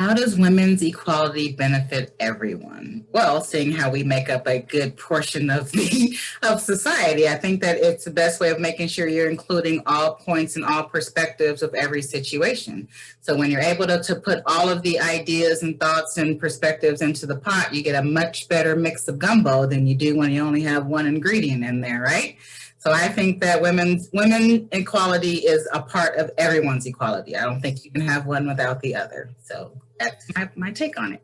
How does women's equality benefit everyone? Well, seeing how we make up a good portion of the of society, I think that it's the best way of making sure you're including all points and all perspectives of every situation. So when you're able to, to put all of the ideas and thoughts and perspectives into the pot, you get a much better mix of gumbo than you do when you only have one ingredient in there, right? So I think that women's women equality is a part of everyone's equality. I don't think you can have one without the other. So that's my, my take on it.